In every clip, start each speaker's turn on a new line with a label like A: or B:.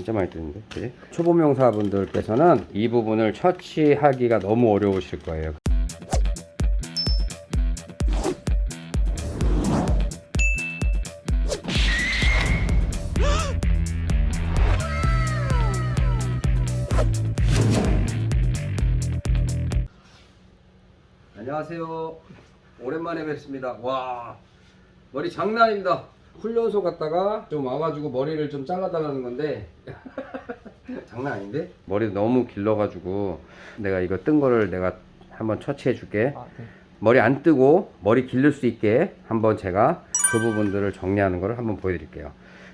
A: 진짜 많이 뜨는데? 그지? 초보 명사분들께서는 이 부분을 처치하기가 너무 어려우실 거예요. 안녕하세요. 오랜만에 뵙습니다. 와 머리 장난 아닙니다 훈련소 갔다가 좀 와가지고 머리를 좀 잘라달라는 건데. 장난 아닌데? 머리 너무 길러가지고 내가 이거 뜬 거를 내가 한번 처치해 줄게.
B: 아, 네.
A: 머리 안 뜨고 머리 기를 수 있게 한번 제가 그 부분들을 정리하는 거를 한번 보여드릴게요.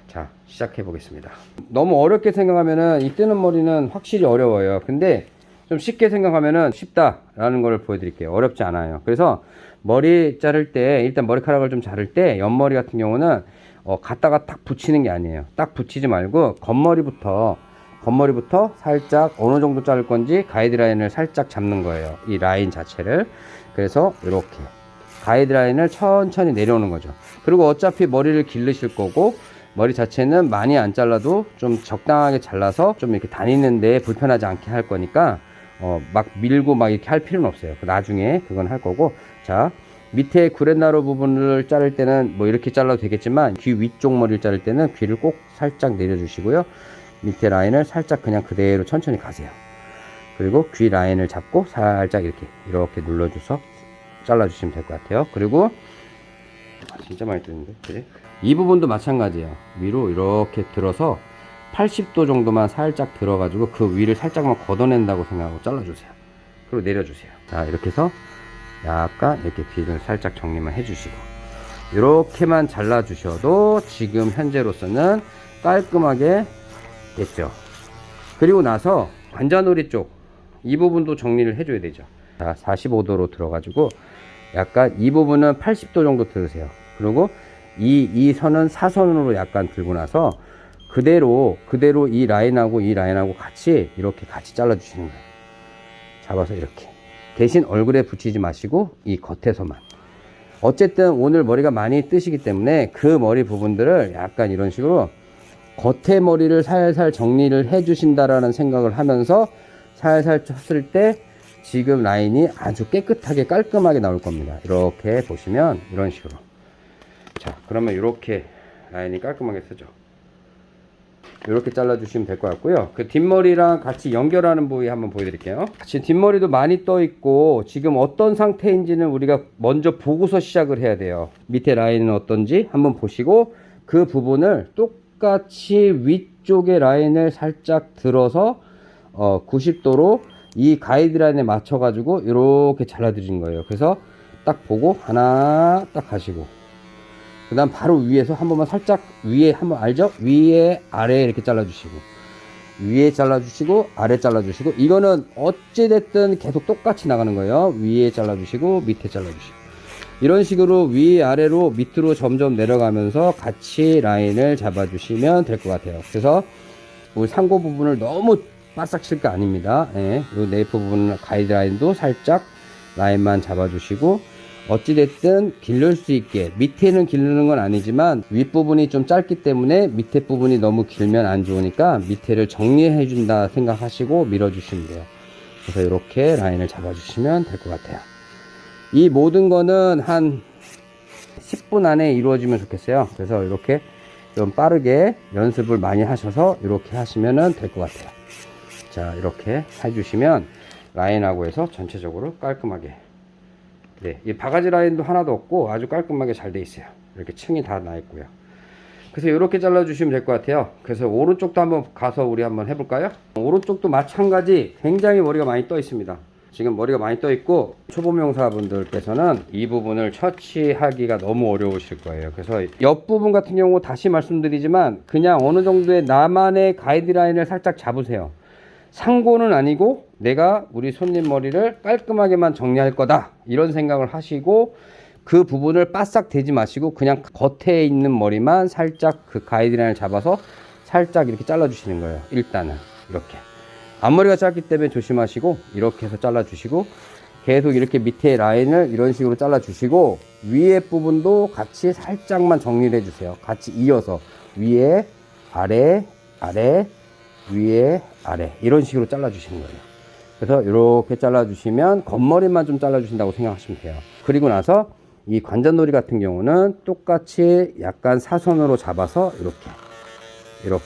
A: 자 시작해 보겠습니다. 너무 어렵게 생각하면은 이 뜨는 머리는 확실히 어려워요. 근데 좀 쉽게 생각하면은 쉽다라는 걸 보여드릴게요. 어렵지 않아요. 그래서 머리 자를 때 일단 머리카락을 좀 자를 때 옆머리 같은 경우는 어, 갖다가 딱 붙이는 게 아니에요. 딱 붙이지 말고 겉머리부터 겉머리부터 살짝 어느 정도 자를 건지 가이드라인을 살짝 잡는 거예요. 이 라인 자체를. 그래서 이렇게. 가이드라인을 천천히 내려오는 거죠. 그리고 어차피 머리를 기르실 거고 머리 자체는 많이 안 잘라도 좀 적당하게 잘라서 좀 이렇게 다니는데 불편하지 않게 할 거니까 어, 막 밀고 막 이렇게 할 필요는 없어요. 나중에 그건 할 거고. 자 밑에 구렛나루 부분을 자를 때는 뭐 이렇게 잘라도 되겠지만 귀 위쪽 머리를 자를 때는 귀를 꼭 살짝 내려주시고요. 밑에 라인을 살짝 그냥 그대로 천천히 가세요. 그리고 귀 라인을 잡고 살짝 이렇게 이렇게 눌러줘서 잘라주시면 될 것 같아요. 그리고 아, 진짜 많이 뜨는데? 그지? 이 부분도 마찬가지예요. 위로 이렇게 들어서 80도 정도만 살짝 들어 가지고 그 위를 살짝만 걷어낸다고 생각하고 잘라주세요. 그리고 내려주세요. 자 이렇게 해서 약간 이렇게 귀를 살짝 정리만 해주시고. 이렇게만 잘라 주셔도 지금 현재로서는 깔끔하게 됐죠. 그리고 나서 관자놀이 쪽 이 부분도 정리를 해줘야 되죠. 자 45도로 들어 가지고 약간 이 부분은 80도 정도 들으세요. 그리고 이, 이 선은 사선으로 약간 들고 나서 그대로 그대로 이 라인하고 이 라인하고 같이 이렇게 같이 잘라 주시는 거예요. 잡아서 이렇게. 대신 얼굴에 붙이지 마시고 이 겉에서만. 어쨌든 오늘 머리가 많이 뜨시기 때문에 그 머리 부분들을 약간 이런 식으로 겉에 머리를 살살 정리를 해 주신다라는 생각을 하면서 살살 쳤을 때 지금 라인이 아주 깨끗하게 깔끔하게 나올 겁니다. 이렇게 보시면 이런 식으로. 자 그러면 이렇게 라인이 깔끔하게 쓰죠 이렇게 잘라 주시면 될 것 같고요. 그 뒷머리랑 같이 연결하는 부위 한번 보여드릴게요. 지금 뒷머리도 많이 떠 있고 지금 어떤 상태인지는 우리가 먼저 보고서 시작을 해야 돼요. 밑에 라인은 어떤지 한번 보시고 그 부분을 똑같이 위쪽에 라인을 살짝 들어서 어 90도로 이 가이드라인에 맞춰 가지고 이렇게 잘라 드리는 거예요. 그래서 딱 보고 하나 딱 가시고 그 다음 바로 위에서 한 번만 살짝 위에 한번 알죠? 위에 아래 이렇게 잘라 주시고 위에 잘라 주시고 아래 잘라 주시고 이거는 어찌 됐든 계속 똑같이 나가는 거예요. 위에 잘라 주시고 밑에 잘라 주시고. 이런 식으로 위 아래로 밑으로 점점 내려가면서 같이 라인을 잡아 주시면 될 것 같아요. 그래서 우리 상고 부분을 너무 바싹 칠 거 아닙니다. 예, 이 네이프 부분 가이드라인도 살짝 라인만 잡아 주시고 어찌됐든 기를 수 있게 밑에는 기르는 건 아니지만 윗부분이 좀 짧기 때문에 밑에 부분이 너무 길면 안 좋으니까 밑에를 정리해 준다 생각하시고 밀어 주시면 돼요. 그래서 이렇게 라인을 잡아 주시면 될 것 같아요. 이 모든 거는 한 10분 안에 이루어지면 좋겠어요. 그래서 이렇게 좀 빠르게 연습을 많이 하셔서 이렇게 하시면 될 것 같아요. 자 이렇게 해주시면 라인하고 해서 전체적으로 깔끔하게 네, 이 바가지 라인도 하나도 없고 아주 깔끔하게 잘 돼 있어요. 이렇게 층이 다 나 있고요. 그래서 이렇게 잘라 주시면 될 것 같아요. 그래서 오른쪽도 한번 가서 우리 한번 해볼까요? 오른쪽도 마찬가지 굉장히 머리가 많이 떠 있습니다. 지금 머리가 많이 떠 있고 초보 명사분들께서는 이 부분을 처치하기가 너무 어려우실 거예요. 그래서 옆부분 같은 경우 다시 말씀드리지만 그냥 어느 정도의 나만의 가이드라인을 살짝 잡으세요. 상고는 아니고 내가 우리 손님 머리를 깔끔하게만 정리할 거다. 이런 생각을 하시고 그 부분을 바싹 대지 마시고 그냥 겉에 있는 머리만 살짝 그 가이드라인을 잡아서 살짝 이렇게 잘라 주시는 거예요. 일단은. 이렇게. 앞머리가 짧기 때문에 조심하시고 이렇게 해서 잘라 주시고 계속 이렇게 밑에 라인을 이런 식으로 잘라 주시고 위에 부분도 같이 살짝만 정리를 해 주세요. 같이 이어서 위에 아래 아래 위에 아래 이런 식으로 잘라 주시는 거예요. 그래서 이렇게 잘라 주시면 겉머리만 좀 잘라 주신다고 생각하시면 돼요. 그리고 나서 이 관자놀이 같은 경우는 똑같이 약간 사선으로 잡아서 이렇게 이렇게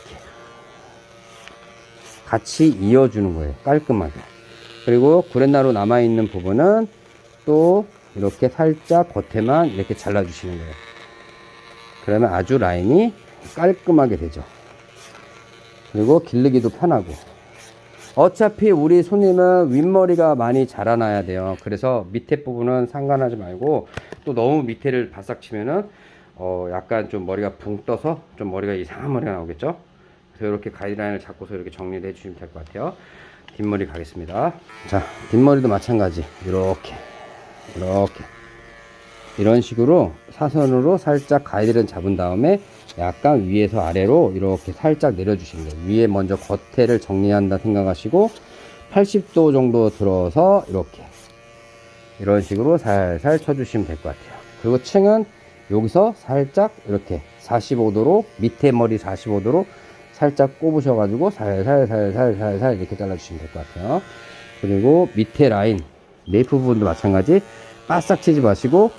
A: 같이 이어주는 거예요. 깔끔하게. 그리고 구렛나루 남아있는 부분은 또 이렇게 살짝 겉에만 이렇게 잘라 주시는 거예요. 그러면 아주 라인이 깔끔하게 되죠 그리고 기르기도 편하고. 어차피 우리 손님은 윗머리가 많이 자라나야 돼요. 그래서 밑에 부분은 상관하지 말고 또 너무 밑에를 바싹 치면은 어 약간 좀 머리가 붕 떠서 좀 머리가 이상한 머리가 나오겠죠? 그래서 이렇게 가이드라인을 잡고서 이렇게 정리를 해 주시면 될 것 같아요. 뒷머리 가겠습니다. 자 뒷머리도 마찬가지. 이렇게 이렇게 이런 식으로 사선으로 살짝 가이드를 잡은 다음에 약간 위에서 아래로 이렇게 살짝 내려주시는 거예요. 위에 먼저 겉에를 정리한다 생각하시고 80도 정도 들어서 이렇게 이런 식으로 살살 쳐주시면 될 것 같아요. 그리고 층은 여기서 살짝 이렇게 45도로 밑에 머리 45도로 살짝 꼽으셔 가지고 살살살살살살 이렇게 잘라주시면 될 것 같아요. 그리고 밑에 라인 네이프 부분도 마찬가지 바싹 치지 마시고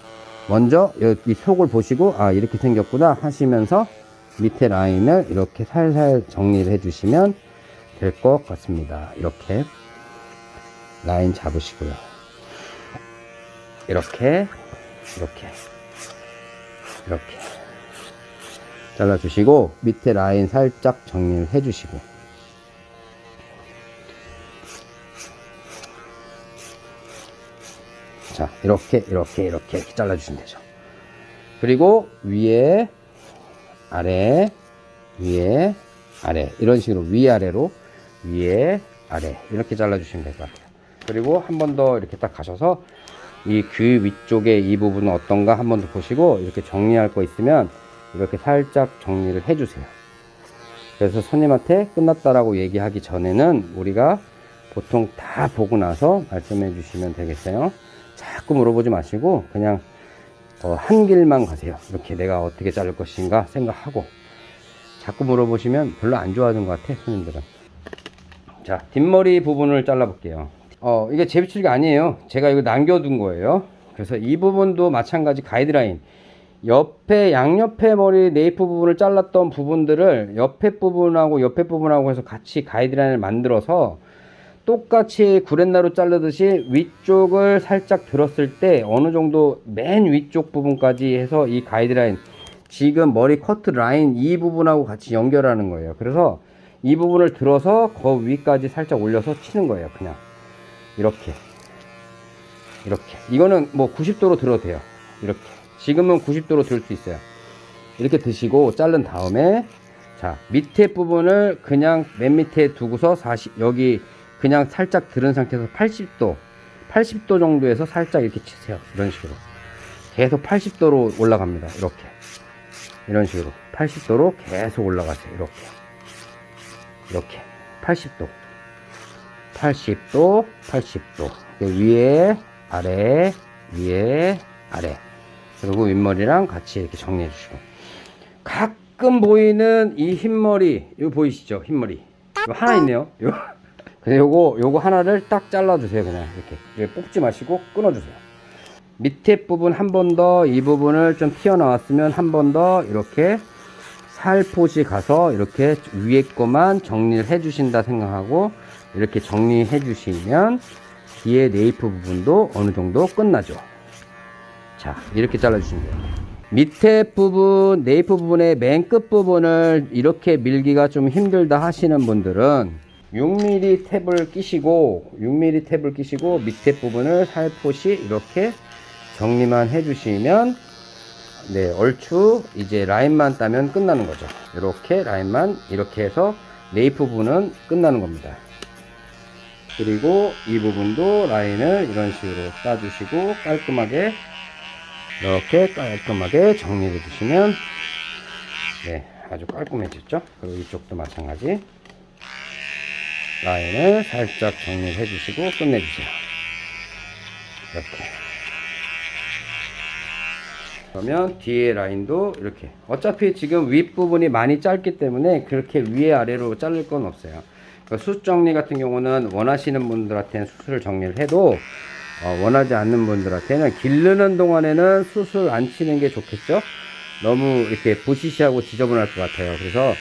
A: 먼저 이 속을 보시고 아 이렇게 생겼구나 하시면서 밑에 라인을 이렇게 살살 정리를 해 주시면 될 것 같습니다. 이렇게 라인 잡으시고요. 이렇게 이렇게 이렇게 잘라 주시고 밑에 라인 살짝 정리를 해 주시고 자 이렇게 이렇게 이렇게 잘라 주시면 되죠. 그리고 위에 아래 위에 아래. 이런 식으로 위아래로 위에 아래. 이렇게 잘라 주시면 될 것 같아요. 그리고 한 번 더 이렇게 딱 가셔서 이 귀 위쪽에 이 부분은 어떤가 한 번 더 보시고 이렇게 정리할 거 있으면 이렇게 살짝 정리를 해 주세요. 그래서 손님한테 끝났다라고 얘기하기 전에는 우리가 보통 다 보고 나서 말씀해 주시면 되겠어요 자꾸 물어보지 마시고 그냥 어, 한 길만 가세요. 이렇게 내가 어떻게 자를 것인가 생각하고 자꾸 물어보시면 별로 안 좋아하는 것 같아 손님들은. 자 뒷머리 부분을 잘라 볼게요. 어 이게 제비출기가 아니에요. 제가 이거 남겨둔 거예요. 그래서 이 부분도 마찬가지 가이드라인. 옆에 양옆에 머리 네이프 부분을 잘랐던 부분들을 옆에 부분하고 옆에 부분하고 해서 같이 가이드라인을 만들어서 똑같이 구렛나루 자르듯이 위쪽을 살짝 들었을 때 어느 정도 맨 위쪽 부분까지 해서 이 가이드라인 지금 머리 커트 라인 이 부분하고 같이 연결하는 거예요. 그래서 이 부분을 들어서 그 위까지 살짝 올려서 치는 거예요 그냥. 이렇게. 이렇게. 이거는 뭐 90도로 들어도 돼요. 이렇게. 지금은 90도로 들 수 있어요. 이렇게 드시고 자른 다음에 자 밑에 부분을 그냥 맨 밑에 두고서 40 여기 그냥 살짝 들은 상태에서 80도 80도 정도에서 살짝 이렇게 치세요. 이런 식으로. 계속 80도로 올라갑니다. 이렇게. 이런 식으로. 80도로 계속 올라가세요. 이렇게. 이렇게. 80도. 80도 80도. 위에 아래 위에 아래. 그리고 윗머리랑 같이 이렇게 정리해 주시고. 가끔 보이는 이 흰머리 이거 보이시죠? 흰머리. 이거 하나 있네요. 이거 그래서 요거 요거 하나를 딱 잘라 주세요 그냥 이렇게. 이렇게 뽑지 마시고 끊어 주세요. 밑에 부분 한 번 더 이 부분을 좀 튀어나왔으면 한 번 더 이렇게 살포시 가서 이렇게 위에 거만 정리를 해 주신다 생각하고 이렇게 정리해 주시면 뒤에 네이프 부분도 어느 정도 끝나죠. 자 이렇게 잘라 주시면 돼요. 밑에 부분 네이프 부분의 맨 끝 부분을 이렇게 밀기가 좀 힘들다 하시는 분들은 6mm 탭을 끼시고 6mm 탭을 끼시고 밑에 부분을 살포시 이렇게 정리만 해주시면 네 얼추 이제 라인만 따면 끝나는 거죠. 이렇게 라인만 이렇게 해서 네이프 부분은 끝나는 겁니다. 그리고 이 부분도 라인을 이런 식으로 따주시고 깔끔하게 이렇게 깔끔하게 정리해 주시면 네 아주 깔끔해졌죠? 그리고 이쪽도 마찬가지 라인을 살짝 정리해 주시고 끝내주세요. 이렇게. 그러면 뒤에 라인도 이렇게 어차피 지금 윗부분이 많이 짧기 때문에 그렇게 위에 아래로 자를 건 없어요 그러니까 숱 정리 같은 경우는 원하시는 분들한테는 숱을 정리를 해도 어, 원하지 않는 분들한테는 기르는 동안에는 숱을 안 치는 게 좋겠죠 너무 이렇게 부시시하고 지저분할 것 같아요 그래서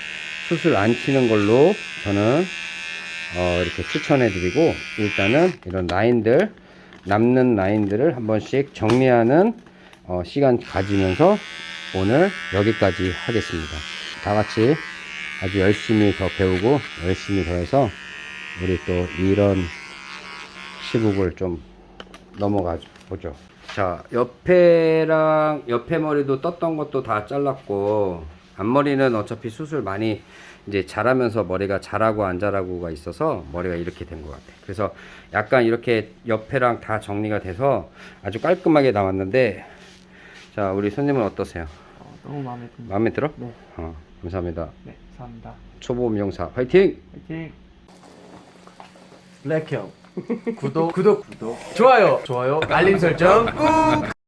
A: 숱을 안 치는 걸로 저는 어, 이렇게 추천해 드리고 일단은 이런 라인들 남는 라인들을 한 번씩 정리하는 어, 시간 가지면서 오늘 여기까지 하겠습니다. 다 같이 아주 열심히 더 배우고 열심히 더 해서 우리 또 이런 시국을 좀 넘어가 보죠. 자 옆에랑 옆에 머리도 떴던 것도 다 잘랐고 앞머리는 어차피 수술 많이 이제 자라면서 머리가 자라고 안 자라고가 있어서 머리가 이렇게 된 것 같아 그래서 약간 이렇게 옆에랑 다 정리가 돼서 아주 깔끔하게 나왔는데 자 우리 손님은 어떠세요
B: 어, 너무 마음에 듭니다.
A: 마음에 들어?
B: 네,
A: 어, 감사합니다
B: 네, 감사합니다.
A: 초보 미용사 화이팅!
B: 화이팅!
C: 블랙형 구독 구독 구독 좋아요 좋아요 알림 설정 꾹